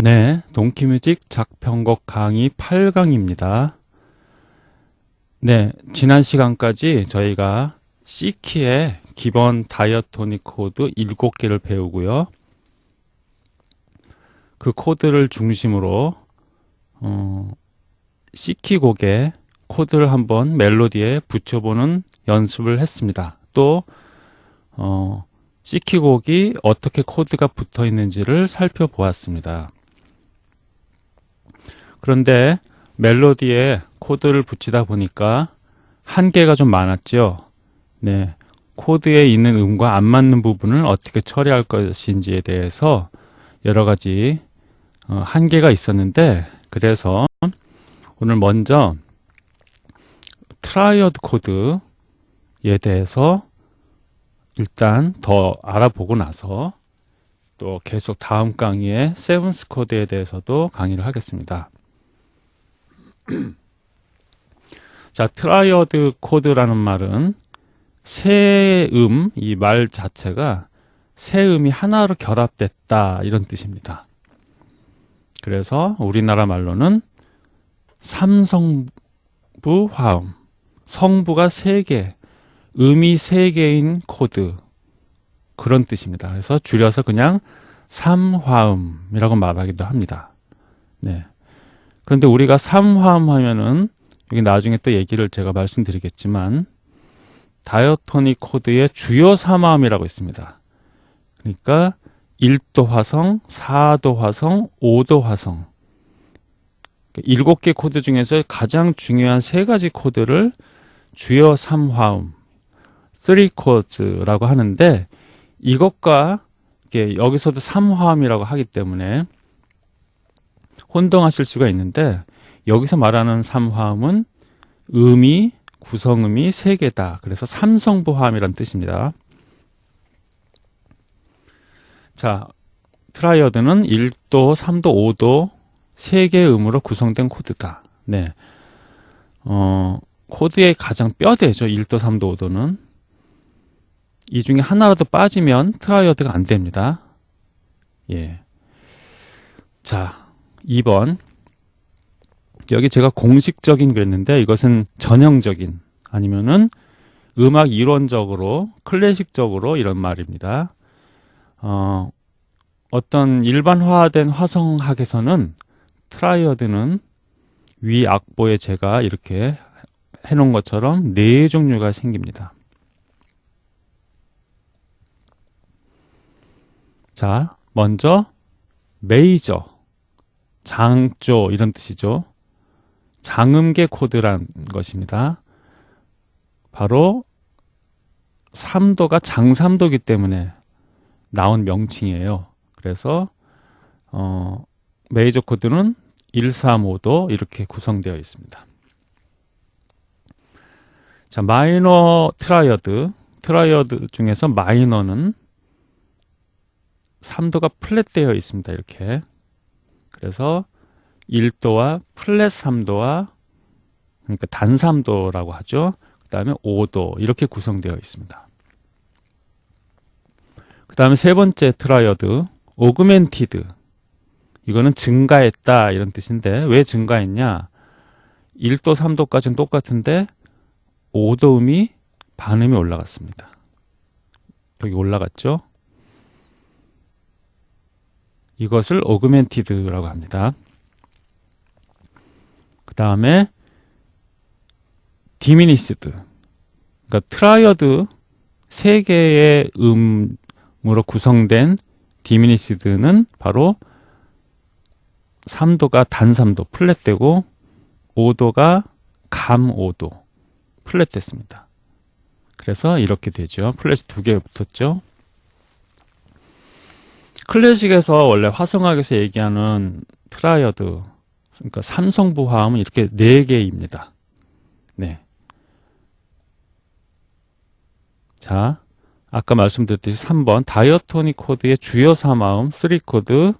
네, 동키뮤직 작편곡 강의 8강입니다. 네, 지난 시간까지 저희가 C키의 기본 diatonic 코드 7개를 배우고요. 그 코드를 중심으로 어, C키 곡의 코드를 한번 멜로디에 붙여보는 연습을 했습니다. 또 어, C키 곡이 어떻게 코드가 붙어 있는지를 살펴보았습니다. 그런데 멜로디에 코드를 붙이다 보니까 한계가 좀 많았죠. 네. 코드에 있는 음과 안 맞는 부분을 어떻게 처리할 것인지에 대해서 여러 가지 어, 한계가 있었는데 그래서 오늘 먼저 triad 코드에 대해서 일단 더 알아보고 나서 또 계속 다음 강의에 seventh 코드에 대해서도 강의를 하겠습니다. 자, triad 코드라는 말은 세 음, 이 말 자체가 세 음이 하나로 결합됐다 이런 뜻입니다. 그래서 우리나라 말로는 삼성부 화음, 성부가 세 개, 음이 세 개인 코드 그런 뜻입니다. 그래서 줄여서 그냥 삼화음이라고 말하기도 합니다. 네. 그런데 우리가 삼화음 하면은 여기 나중에 또 얘기를 제가 말씀드리겠지만 diatonic 코드의 주요 삼화음이라고 있습니다. 그러니까 1도 화성, 4도 화성, 5도 화성 7개 코드 중에서 가장 중요한 세 가지 코드를 주요 3화음 3코드라고 하는데 이것과 여기서도 3화음이라고 하기 때문에 혼동하실 수가 있는데 여기서 말하는 삼화음은 음이 구성음이 세 개다. 그래서 삼성부화음이란 뜻입니다. 자, triad는 1도, 3도, 5도 세 개의 음으로 구성된 코드다. 네. 어, 코드의 가장 뼈대죠. 1도, 3도, 5도는. 이 중에 하나라도 빠지면 triad가 안 됩니다. 예. 자, 2번 여기 제가 공식적인 그랬는데 이것은 전형적인 아니면은 음악 이론적으로 클래식적으로 이런 말입니다. 어, 어떤 일반화된 화성학에서는 triad는 위 악보에 제가 이렇게 해놓은 것처럼 네 종류가 생깁니다. 자, 먼저 메이저 장조 이런 뜻이죠. 장음계 코드란 것입니다. 바로 3도가 장삼도기 때문에 나온 명칭이에요. 그래서 어, 메이저 코드는 1, 3, 5도 이렇게 구성되어 있습니다. 자, 마이너 triad. Triad 중에서 마이너는 3도가 플랫되어 있습니다. 이렇게. 그래서 1도와 플랫 3도와 그러니까 단 3도라고 하죠. 그 다음에 5도 이렇게 구성되어 있습니다. 그 다음에 세 번째 triad augmented 이거는 증가했다 이런 뜻인데 왜 증가했냐 1도 3도까지는 똑같은데 5도 음이 반음이 올라갔습니다. 여기 올라갔죠. 이것을 augmented라고 합니다. 그 다음에 diminished 그러니까 triad 세 개의 음으로 구성된 diminished는 바로 3도가 단 3도 플랫되고 5도가 감 5도 플랫됐습니다. 그래서 이렇게 되죠. 플랫이 두 개 붙었죠. 클래식에서 원래 화성학에서 얘기하는 triad 그러니까 삼성부 화음은 이렇게 네 개입니다. 네. 자, 아까 말씀드렸듯이 3번 diatonic 코드의 주요 3화음 3코드 1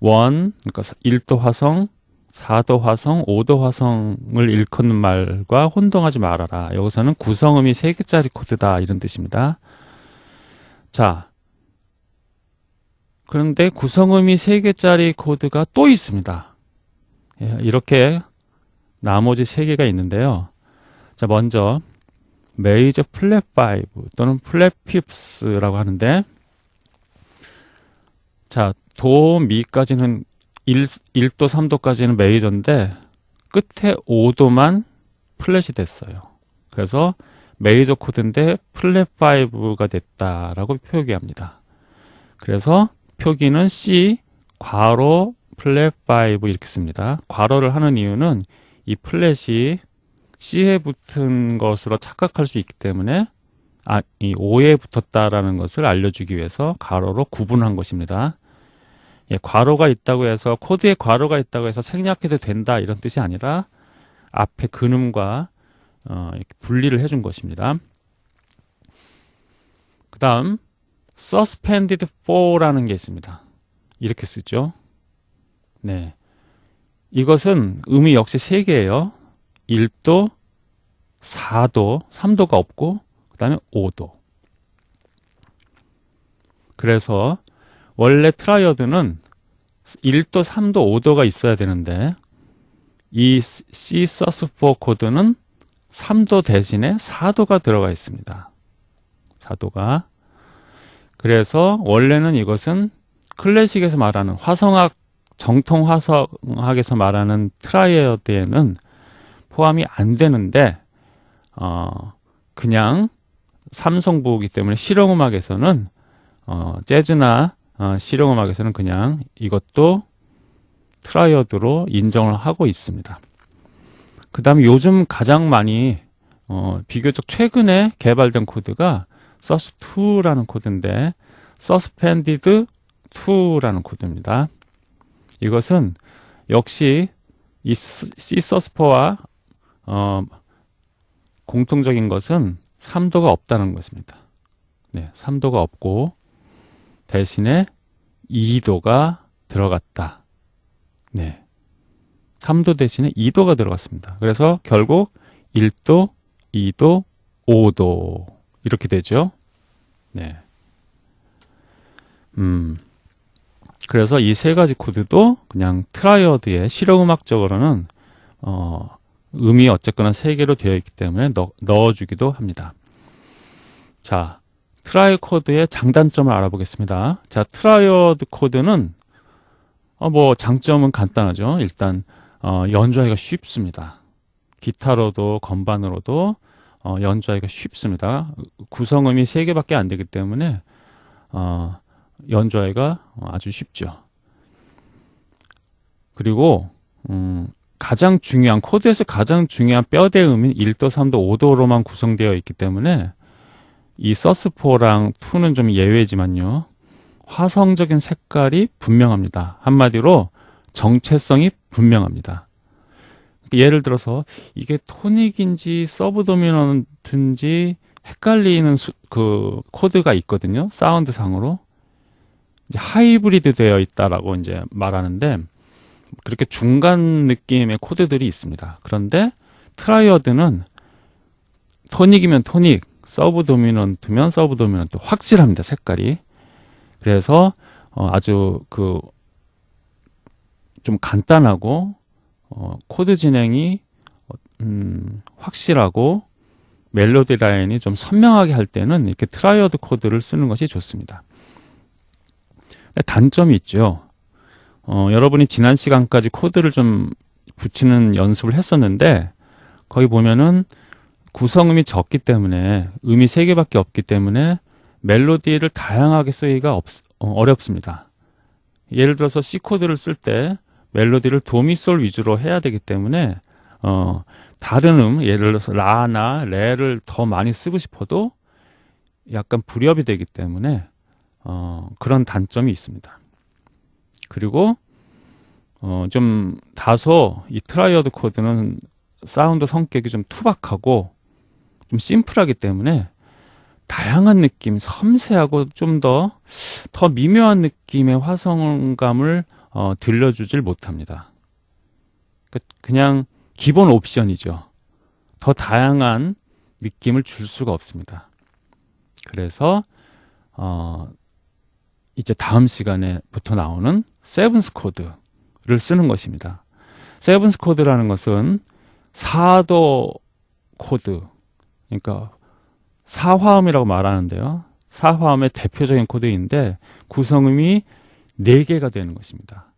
그러니까 1도 화성 4도 화성, 5도 화성을 일컫는 말과 혼동하지 말아라. 여기서는 구성음이 3개짜리 코드다. 이런 뜻입니다. 자, 그런데 구성음이 3개짜리 코드가 또 있습니다. 예, 이렇게 나머지 3개가 있는데요. 자, 먼저 메이저 플랫 5 또는 플랫 fifth라고 하는데 자, 도, 미까지는 1, 1도, 3도까지는 메이저인데 끝에 5도만 플랫이 됐어요. 그래서 메이저 코드인데 플랫 5가 됐다라고 표기합니다. 그래서 표기는 C 괄호 플랫 5 이렇게 씁니다. 괄호를 하는 이유는 이 플랫이 C에 붙은 것으로 착각할 수 있기 때문에 아, 이 5에 붙었다라는 것을 알려주기 위해서 괄호로 구분한 것입니다. 예, 괄호가 있다고 해서 코드에 괄호가 있다고 해서 생략해도 된다 이런 뜻이 아니라 앞에 근음과 어, 분리를 해준 것입니다. 그 다음 suspended four라는 게 있습니다. 이렇게 쓰죠. 네, 이것은 음이 역시 3개예요. 1도, 4도, 3도가 없고 그 다음에 5도. 그래서 원래 triad는 1도, 3도, 5도가 있어야 되는데 이 C sus4 코드는 3도 대신에 4도가 들어가 있습니다. 4도가 그래서 원래는 이것은 클래식에서 말하는 화성학 정통 화성학에서 말하는 triad에는 포함이 안 되는데 어 그냥 삼성부기 때문에 실용음악에서는 어 재즈나 어, 실용음악에서는 그냥 이것도 triad로 인정을 하고 있습니다. 그 다음에 요즘 가장 많이 어, 비교적 최근에 개발된 코드가 sus2라는 코드인데 suspended 2라는 코드입니다. 이것은 역시 이 C 서스퍼와 어, 공통적인 것은 3도가 없다는 것입니다. 네, 3도가 없고 대신에 2도가 들어갔다. 네. 3도 대신에 2도가 들어갔습니다. 그래서 결국 1도, 2도, 5도 이렇게 되죠. 네. 음. 그래서 이 세 가지 코드도 그냥 triad의 실용음악적으로는 어, 음이 어쨌거나 세 개로 되어 있기 때문에 넣, 넣어주기도 합니다. 자, triad 코드의 장단점을 알아보겠습니다. 자, triad 코드는 어, 뭐 장점은 간단하죠. 일단 어, 연주하기가 쉽습니다. 기타로도 건반으로도 어, 연주하기가 쉽습니다. 구성음이 3개밖에 안 되기 때문에 어, 연주하기가 아주 쉽죠. 그리고 음, 가장 중요한 코드에서 가장 중요한 뼈대음인 1도, 3도, 5도로만 구성되어 있기 때문에 이 sus4랑 2는 좀 예외지만요. 화성적인 색깔이 분명합니다. 한마디로 정체성이 분명합니다. 예를 들어서 이게 토닉인지 서브 도미넌트인지 헷갈리는 수, 그 코드가 있거든요. 사운드 상으로. 하이브리드 되어 있다라고 이제 말하는데 그렇게 중간 느낌의 코드들이 있습니다. 그런데 triad는 토닉이면 토닉, 서브 도미넌트면 서브 도미넌트 확실합니다. 색깔이. 그래서 어, 아주 그 좀 간단하고 어, 코드 진행이 음, 확실하고 멜로디 라인이 좀 선명하게 할 때는 이렇게 triad 코드를 쓰는 것이 좋습니다. 단점이 있죠. 어, 여러분이 지난 시간까지 코드를 좀 붙이는 연습을 했었는데 거기 보면은 구성음이 적기 때문에 음이 세 개밖에 없기 때문에 멜로디를 다양하게 쓰기가 없, 어, 어렵습니다. 예를 들어서 C 코드를 쓸 때 멜로디를 도미솔 위주로 해야 되기 때문에 어, 다른 음, 예를 들어서 라나 레를 더 많이 쓰고 싶어도 약간 불협이 되기 때문에 어, 그런 단점이 있습니다. 그리고 어, 좀 다소 이 triad 코드는 사운드 성격이 좀 투박하고 좀 심플하기 때문에 다양한 느낌, 섬세하고 좀 더더 미묘한 느낌의 화성감을 어, 들려주질 못합니다. 그, 그냥 기본 옵션이죠. 더 다양한 느낌을 줄 수가 없습니다. 그래서 어, 이제 다음 시간에부터 나오는 seventh 코드를 쓰는 것입니다. seventh 코드라는 것은 사도 코드, 그러니까 사화음이라고 말하는데요. 사화음의 대표적인 코드인데 구성음이 4개가 되는 것입니다.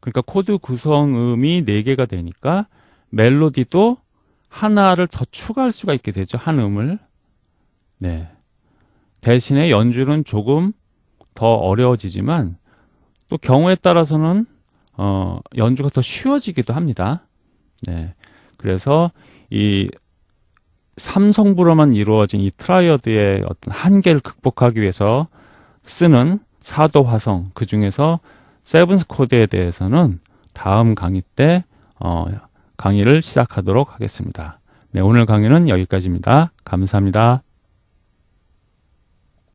그러니까 코드 구성음이 4개가 되니까 멜로디도 하나를 더 추가할 수가 있게 되죠. 한 음을. 네. 대신에 연주는 조금 더 어려워지지만 또 경우에 따라서는 어, 연주가 더 쉬워지기도 합니다. 네. 그래서 이 삼성부로만 이루어진 이 triad의 어떤 한계를 극복하기 위해서 쓰는 사도 화성 그 중에서 세븐스 코드에 대해서는 다음 강의 때 어, 강의를 시작하도록 하겠습니다. 네, 오늘 강의는 여기까지입니다. 감사합니다.